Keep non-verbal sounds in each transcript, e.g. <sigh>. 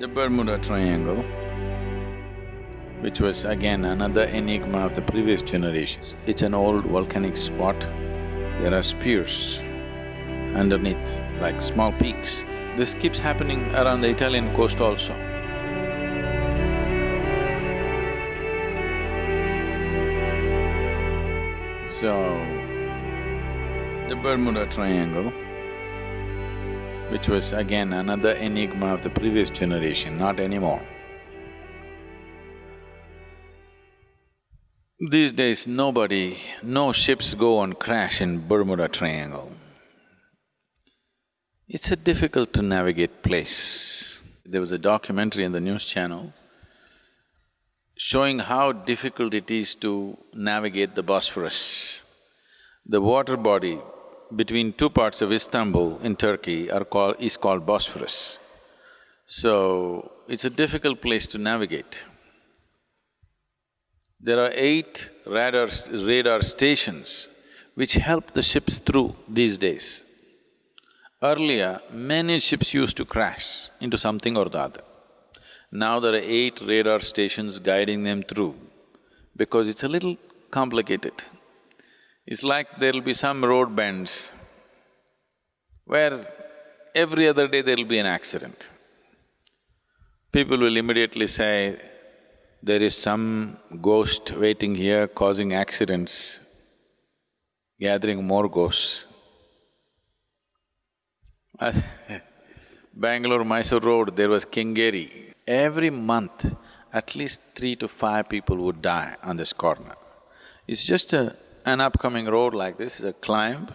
The Bermuda Triangle, which was again another enigma of the previous generations. It's an old volcanic spot. There are spears underneath, like small peaks. This keeps happening around the Italian coast also. So, the Bermuda Triangle, which was again another enigma of the previous generation, not anymore. These days, nobody, no ships go and crash in Bermuda Triangle. It's a difficult to navigate place. There was a documentary in the news channel showing how difficult it is to navigate the Bosphorus. The water body between two parts of Istanbul in Turkey are called… is called Bosphorus. So, it's a difficult place to navigate. There are eight radar, radar stations which help the ships through these days. Earlier, many ships used to crash into something or the other. Now there are eight radar stations guiding them through because it's a little complicated. It's like there'll be some road bends where every other day there'll be an accident. People will immediately say, there is some ghost waiting here causing accidents, gathering more ghosts. <laughs> Bangalore-Mysore road, there was Kengeri, every month, at least three to five people would die on this corner. It's just a, an upcoming road like this, is a climb,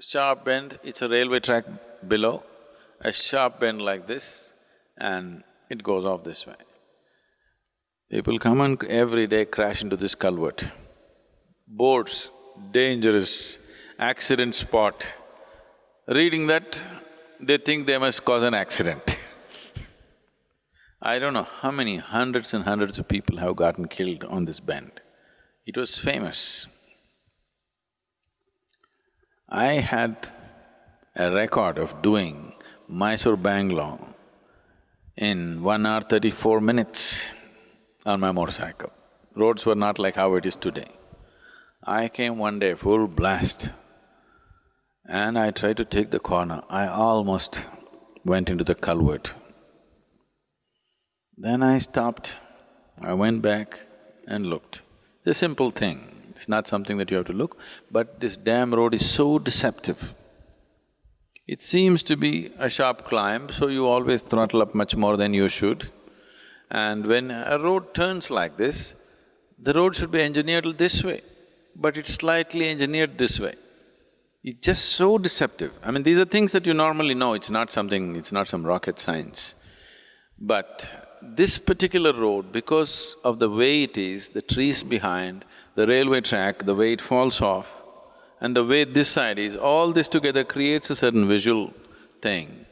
sharp bend, it's a railway track below, a sharp bend like this, and it goes off this way. People come and every day crash into this culvert. Boards, dangerous, accident spot. Reading that, they think they must cause an accident <laughs> I don't know how many hundreds and hundreds of people have gotten killed on this bend. It was famous. I had a record of doing Mysore-Bangalore in one hour thirty-four minutes on my motorcycle. Roads were not like how it is today. I came one day full blast and I tried to take the corner. I almost went into the culvert. Then I stopped, I went back and looked. It's a simple thing, it's not something that you have to look, but this damn road is so deceptive. It seems to be a sharp climb, so you always throttle up much more than you should. And when a road turns like this, the road should be engineered this way, but it's slightly engineered this way. It's just so deceptive. I mean, these are things that you normally know, it's not something… it's not some rocket science. But this particular road, because of the way it is, the trees behind, the railway track, the way it falls off, and the way this side is, all this together creates a certain visual thing.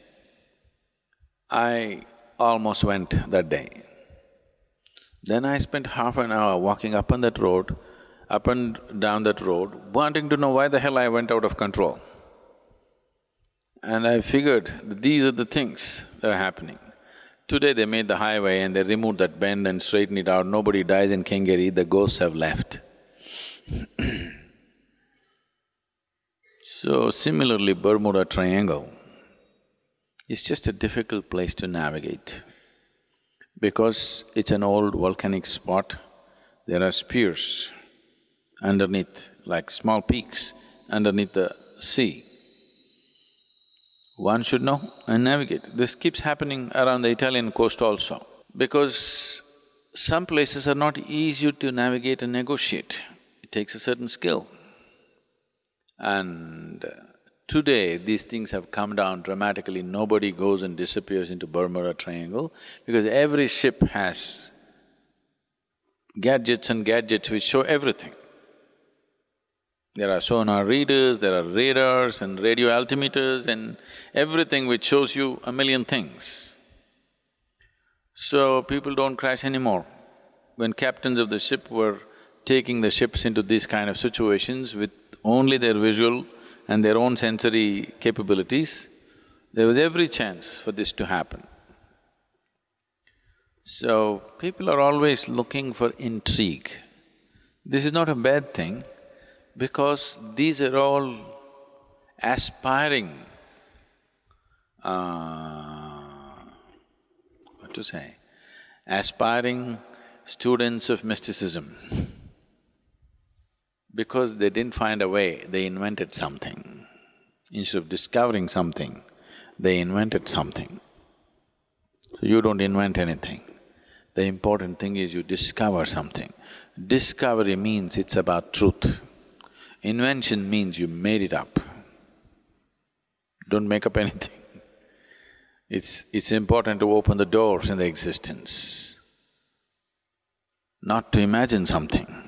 I almost went that day. Then I spent half an hour walking up on that road, up and down that road, wanting to know why the hell I went out of control. And I figured that these are the things that are happening. Today they made the highway and they removed that bend and straightened it out, nobody dies in Kengeri, the ghosts have left. So similarly, Bermuda Triangle is just a difficult place to navigate. Because it's an old volcanic spot, there are spears underneath, like small peaks underneath the sea one should know and navigate. This keeps happening around the Italian coast also, because some places are not easy to navigate and negotiate. It takes a certain skill. And today, these things have come down dramatically. Nobody goes and disappears into Bermuda Triangle because every ship has gadgets and gadgets which show everything. There are sonar readers, there are radars and radio altimeters and everything which shows you a million things. So people don't crash anymore. When captains of the ship were taking the ships into these kind of situations with only their visual and their own sensory capabilities, there was every chance for this to happen. So, people are always looking for intrigue. This is not a bad thing because these are all aspiring, uh, what to say, aspiring students of mysticism. <laughs> because they didn't find a way, they invented something. Instead of discovering something, they invented something. So you don't invent anything. The important thing is you discover something. Discovery means it's about truth. Invention means you made it up. Don't make up anything. It's… it's important to open the doors in the existence, not to imagine something.